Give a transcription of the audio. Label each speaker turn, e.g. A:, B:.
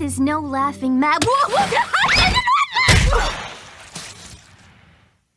A: There's is no laughing matter.